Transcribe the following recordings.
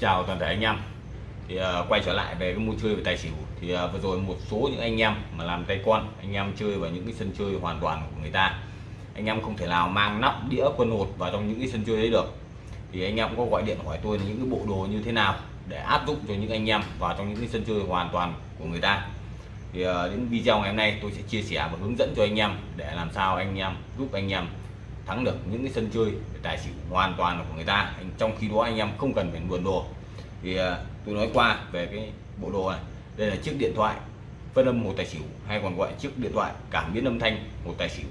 chào toàn thể anh em. Thì uh, quay trở lại về cái môn chơi về tài xỉu. Thì uh, vừa rồi một số những anh em mà làm tay con anh em chơi vào những cái sân chơi hoàn toàn của người ta. Anh em không thể nào mang nắp đĩa quân hột vào trong những cái sân chơi đấy được. Thì anh em có gọi điện hỏi tôi là những cái bộ đồ như thế nào để áp dụng cho những anh em vào trong những cái sân chơi hoàn toàn của người ta. Thì ờ, uh, đến video ngày hôm nay tôi sẽ chia sẻ và hướng dẫn cho anh em để làm sao anh em giúp anh em thắng được những cái sân chơi tài xỉu hoàn toàn là của người ta. Trong khi đó anh em không cần phải luồn đồ. Thì à, tôi nói qua về cái bộ đồ này. Đây là chiếc điện thoại phân âm một tài xỉu hay còn gọi chiếc điện thoại cảm biến âm thanh một tài xỉu.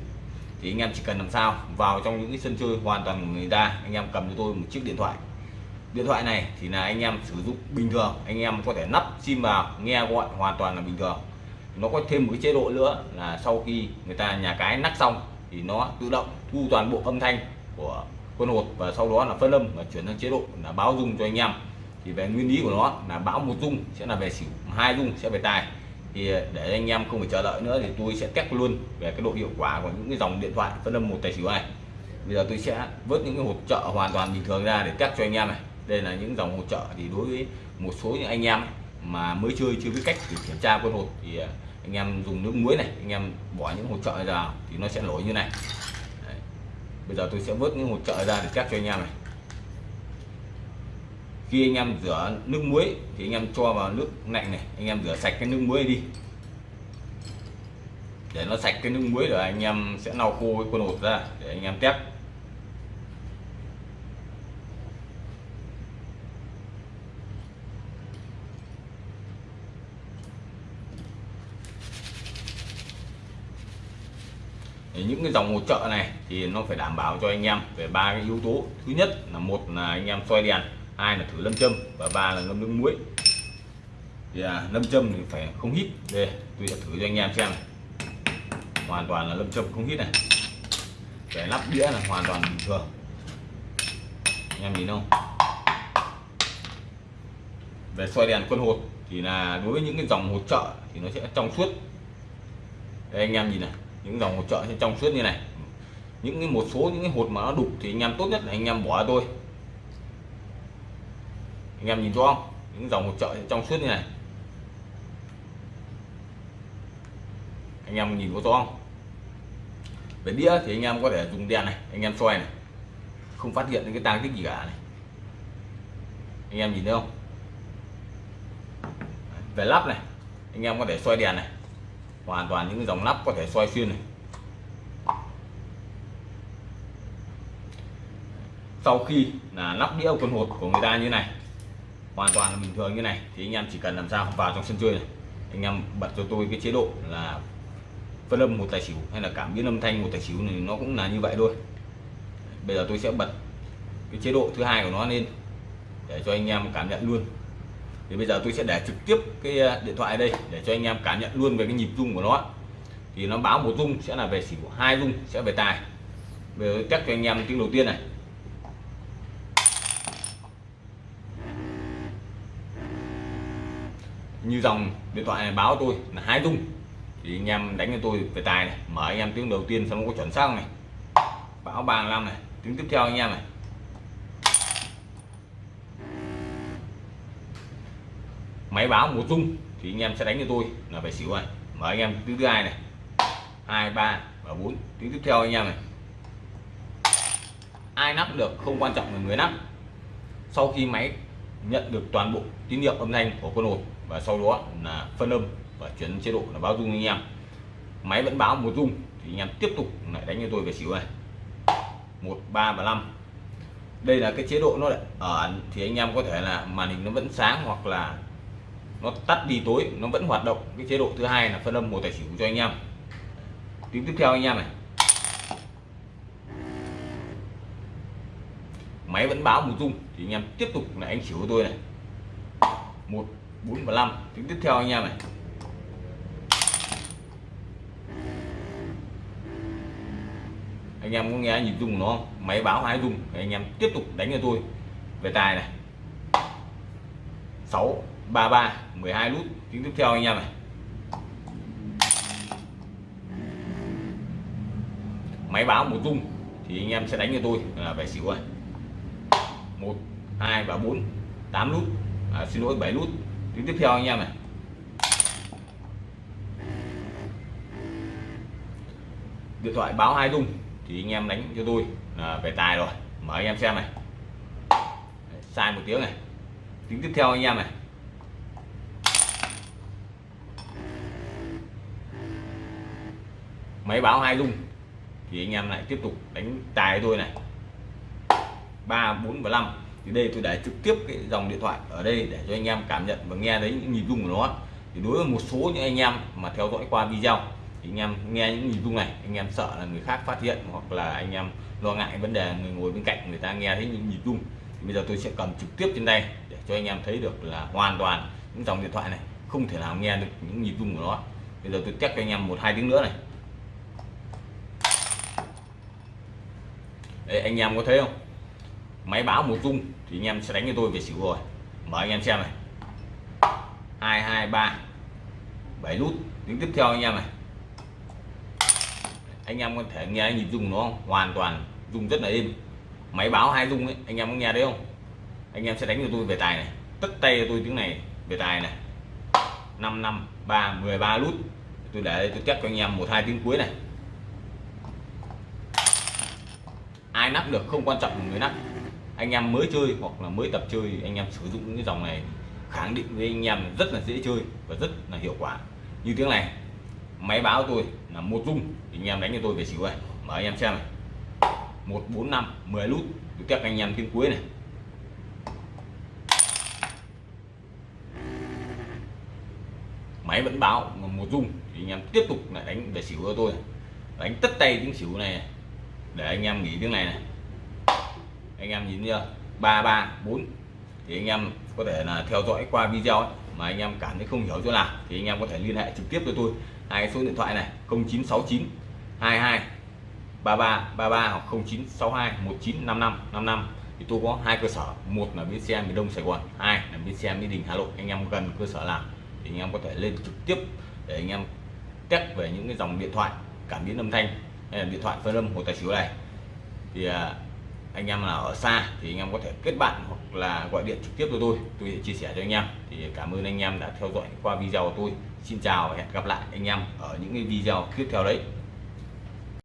Thì anh em chỉ cần làm sao vào trong những cái sân chơi hoàn toàn của người ta anh em cầm cho tôi một chiếc điện thoại. Điện thoại này thì là anh em sử dụng bình thường anh em có thể nắp sim vào nghe gọi hoàn toàn là bình thường. Nó có thêm một cái chế độ nữa là sau khi người ta nhà cái nắp xong thì nó tự động thu toàn bộ âm thanh của con hột và sau đó là phân âm và chuyển sang chế độ là báo dung cho anh em. Thì về nguyên lý của nó là báo một dung sẽ là về xỉu, hai dung sẽ về tài. Thì ờ, để anh em không phải chờ đợi nữa thì tôi sẽ test luôn về cái độ hiệu quả của những cái dòng điện thoại phân âm một tài xỉu này. Bây giờ tôi sẽ vớt những cái hộp trợ hoàn toàn bình thường ra để test cho anh em này. Đây là những dòng hỗ trợ thì đối với một số những anh em mà mới chơi chưa biết cách để kiểm tra con hột thì ờ, anh em dùng nước muối này, anh em bỏ những hỗ trợ ra thì nó sẽ nổi như này. Đấy. bây giờ tôi sẽ vớt những hỗ trợ ra để test cho anh em này. Khi anh em rửa nước muối thì anh em cho vào nước lạnh này, anh em rửa sạch cái nước muối đi. Để nó sạch cái nước muối rồi anh em sẽ lau khô cái quần hột ra để anh em test. Những cái dòng hỗ trợ này thì nó phải đảm bảo cho anh em về ba cái yếu tố. Thứ nhất là một là anh em xoay đèn hai là thử lâm châm và ba là ngâm nước muối. Thì à, lâm châm thì phải không hít đây tôi sẽ thử cho anh em xem này. hoàn toàn là lâm châm không hít này. Để lắp đĩa là hoàn toàn bình thường. Anh em nhìn không? Về xoay đèn quân hột thì là đối với những cái dòng hỗ trợ thì nó sẽ trong suốt. Đây anh em nhìn này những dòng hỗ trợ trong suốt như này. Những cái một số những cái hột mà nó đục thì anh em tốt nhất là anh em bỏ tôi anh em nhìn rõ không? Những dòng hỗ trợ trong suốt như này. Anh em nhìn có rõ không? Về đĩa thì anh em có thể dùng đèn này, anh em xoay này. Không phát hiện những cái tang tích gì cả này. Anh em nhìn thấy không? Về lắp này, anh em có thể xoay đèn này hoàn toàn những dòng lắp có thể xoay xuyên này. Sau khi là lắp đĩa quân hột của người ta như này, hoàn toàn là bình thường như này, thì anh em chỉ cần làm sao vào trong sân chơi này. Anh em bật cho tôi cái chế độ là phân âm một tài xỉu hay là cảm biến âm thanh một tài xỉu này, nó cũng là như vậy thôi. Bây giờ tôi sẽ bật cái chế độ thứ hai của nó lên để cho anh em cảm nhận luôn thì bây giờ tôi sẽ để trực tiếp cái ờ, điện thoại đây để cho anh em cảm nhận luôn về cái nhịp rung của nó thì nó báo một rung sẽ là về xỉu, hai rung sẽ về tài. Bây giờ cho anh em tiếng đầu tiên này. Như dòng điện thoại này báo tôi là hai rung. Thì anh em đánh cho tôi về tài này, mở anh em tiếng đầu tiên xong có chuẩn xác này. Báo 35 này, tiếng tiếp theo anh em này. Máy báo một rung thì anh em sẽ đánh cho tôi là về xỉu này mở anh em tiếng thứ hai này. Hai, ba và bốn. Tiếng tiếp theo anh em này. Ai nắp được không quan trọng là người nắp. Sau khi máy nhận được toàn bộ tín hiệu âm thanh của con hột và sau đó là phân âm và chuyển chế độ là báo rung anh em. Máy vẫn báo một rung thì anh em tiếp tục lại đánh cho tôi về xỉu này. Một, ba và năm. Đây là cái chế độ nó ở thì anh em có thể là màn hình nó vẫn sáng hoặc là nó tắt đi tối, nó vẫn hoạt động. Cái chế độ thứ hai là phân âm một tài xỉu cho anh em. Tiếng tiếp theo anh em này. Máy vẫn báo một dung, thì anh em tiếp tục là anh xỉu của tôi này. Một, bốn và năm. Tiếng tiếp theo anh em này. Anh em có nghe nhịp của nó không? Máy báo hai dung, thì anh em tiếp tục đánh cho tôi. Về tài này. 6 33 12 nút. Tiếng tiếp theo anh em này. Máy báo một rung thì anh em sẽ đánh cho tôi. Là về xỉu rồi. Một hai và bốn 8 nút. À, xin lỗi 7 nút. Tiếng tiếp theo anh em này. Điện thoại báo hai rung thì anh em đánh cho tôi. Là về tài rồi. Mở anh em xem này. Sai một tiếng này tính tiếp theo anh em này. Máy báo hai rung. Thì anh em lại tiếp tục đánh tài tôi này. Ba, bốn và năm. Thì đây tôi để trực tiếp cái dòng điện thoại ở đây để cho anh em cảm nhận và nghe thấy những nhịp rung của nó. Thì đối với một số những anh em mà theo dõi qua video, thì anh em nghe những nhịp rung này, anh em sợ là người khác phát hiện hoặc là anh em lo ngại vấn đề người ngồi bên cạnh người ta nghe thấy những nhịp rung thì bây giờ tôi sẽ cầm trực tiếp trên đây để cho anh em thấy được là hoàn toàn những dòng điện thoại này không thể nào nghe được những nhịp rung của nó. Bây giờ tôi test cho anh em một hai tiếng nữa này. Đấy, anh em có thấy không? Máy báo một rung thì anh em sẽ đánh cho tôi về xỉu rồi. Mở anh em xem này. Hai hai ba. Bảy nút. Tiếng tiếp theo anh em này. Anh em có thể nghe nhịp rung nó hoàn toàn rung rất là êm máy báo hai rung ấy anh em có nghe đấy không? Anh em sẽ đánh cho tôi về tài này. Tất tay cho tôi tiếng này về tài này. 5 năm 3 13 lút, tôi để đây tôi chắc cho anh em một hai tiếng cuối này. Ai nắp được không quan trọng người nắp. Anh em mới chơi hoặc là mới tập chơi anh em sử dụng những cái dòng này khẳng định với anh em rất là dễ chơi và rất là hiệu quả. Như tiếng này máy báo tôi là một rung thì anh em đánh cho tôi về xỉu này. Mở anh em xem này một bốn năm 10 nút tôi các anh em tiếng cuối này. Máy vẫn báo một rung thì anh em tiếp tục lại đánh về xỉu cho tôi. Đánh tất tay tiếng xỉu này để anh em nghỉ tiếng này này. Anh em nhìn chưa? Ba ba bốn. Thì anh em có thể là theo dõi qua video ấy, mà anh em cảm thấy không hiểu chỗ nào thì anh em có thể liên hệ trực tiếp với tôi. Hai số điện thoại này 0969 22 33 33 hoặc 0962 1955 55 thì tôi có hai cơ sở. Một là bến xe miền Đông Sài Gòn. Hai là bến xe Mỹ Đình Hà Nội. Anh em cần cơ sở nào thì anh em có thể lên trực tiếp để anh em test về những cái dòng điện thoại, cảm biến âm thanh hay là điện thoại phân âm hồ tài xỉu này. Thì à, anh em nào ở xa thì anh em có thể kết bạn hoặc là gọi điện trực tiếp cho tôi. Tôi sẽ chia sẻ cho anh em. Thì cảm ơn anh em đã theo dõi qua video của tôi. Xin chào và hẹn gặp lại anh em ở những cái video tiếp theo đấy.